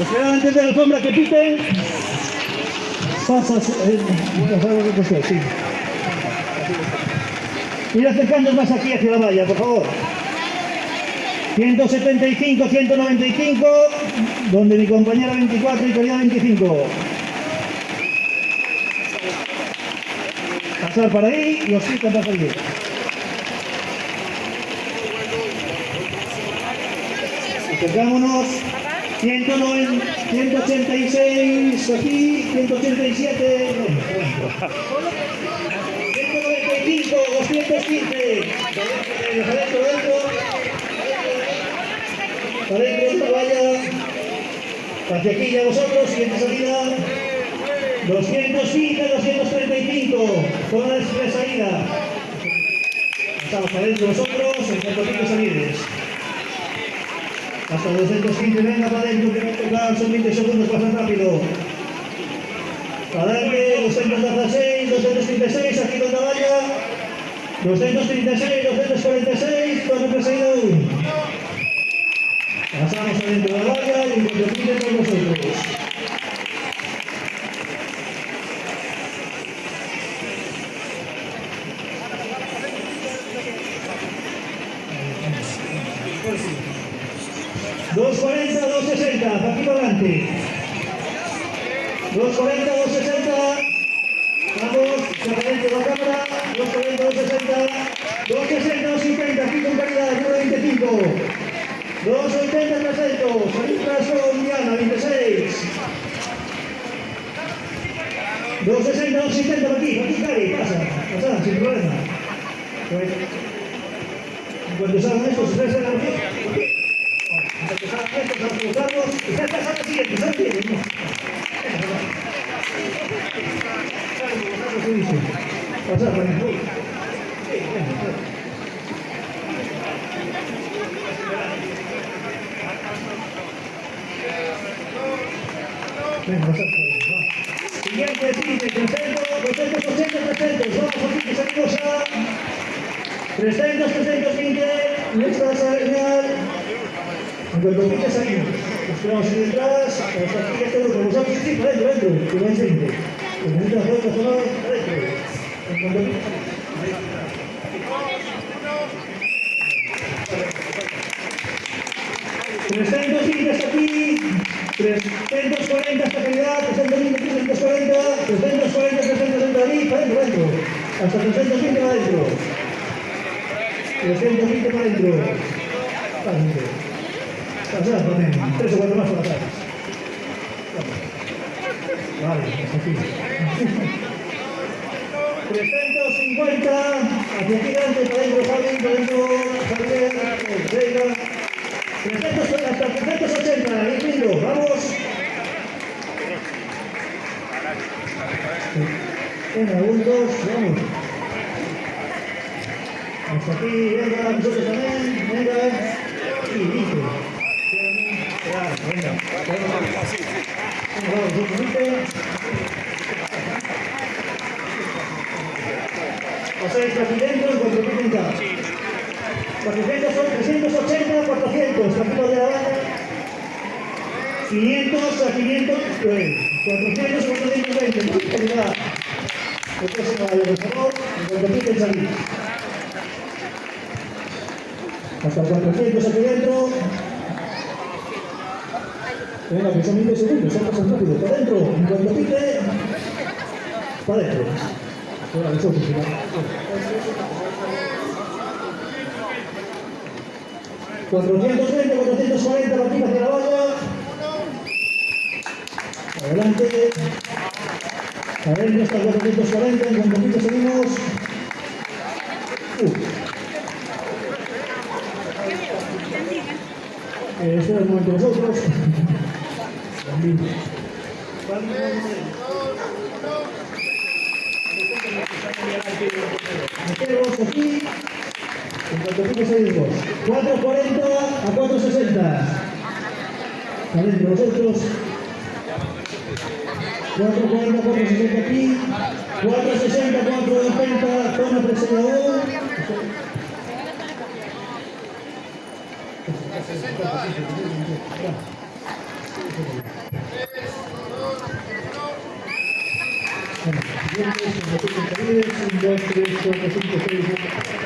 Esperar antes de la alfombra que piten. Pasas. Eh, sí. Ir acercando más aquí hacia la valla, por favor. 175, 195, donde mi compañera 24 y Corea 25. Pasar para ahí y os quitan para salir. Acercámonos. 190, 186 aquí, 187. 195, 215. Adentro, adentro. Adentro esta valla. Hacia aquí ya vosotros, siguiente salida. 215, 235. Zona de salida. Estamos adentro vosotros, en cuanto pique salires. Hasta 215, venga para adentro, que me tocan, son 20 segundos, pasan rápido. Adelante, 216, 236, aquí donde vaya. 236, 246, cuando perseguido uno. Pasamos adentro de la valla y lo con nosotros. Dos cuarenta, dos sesenta, aquí para adelante. Dos cuarenta, dos sesenta. Vamos, se de la cámara. Dos cuarenta, dos sesenta. Dos sesenta, dos cincuenta, aquí con calidad, número 25. Dos ochenta, trescientos. Salir tras con Diana, 26. Dos sesenta, dos cincuenta, por aquí, por aquí, Cari, pasa, pasa, sin problema. Pues, cuando salgan estos, se aquí. Vamos a siguiente, siguiente. Pasar, por venga. Venga, pasar por va. Siguiente, siguiente, 300, 280, 300, vamos aquí, que salimos a 300, 320, nuestra señal. En cuanto pique salimos. Nos quedamos ahí detrás, hasta aquí este grupo. Vosotros sí, para adentro, adentro, que no hay gente. Que necesita hacer otra zona, adentro. En cuanto pique ...320 hasta aquí, 340 esta calidad, 320, 340, 340, 360 ahí, para adentro, adentro. Hasta 320 para adentro. 320 para. Para adentro. Tres o cuatro más para atrás. Vale, hasta aquí. 350, hacia aquí delante, para adentro, Javi, para adentro, Javier, venga. 300, hasta 380, ahí lindo, vamos. Venga, un, dos, vamos. Hasta aquí, venga, nosotros también, venga. Y listo. Venga, venga. Poquito. Pasáis aquí dentro en cuanto piquen acá. 400 son 380, 400, partido de la banda. 500 a 500, pues, 400 a 420, muy calidad. El próximo año, por favor, en cuanto salir. Hasta 400 aquí dentro. Venga, que son 20 segundos, son pasan rápido. Para adentro, en cuanto pique, para adentro. Ahora, nosotros, ¿no? 420, 440, aquí hacia la valla. Adelante. Adentro hasta 440, en cuanto pique seguimos. Uh. Eh, espera un momento vosotros. Metemos aquí. En cuanto pique seguimos. 440 a 460. Adentro vosotros. 440, 460 aquí. 460, 490, zona presionador. and forgiveness and the forgiveness and restoration of the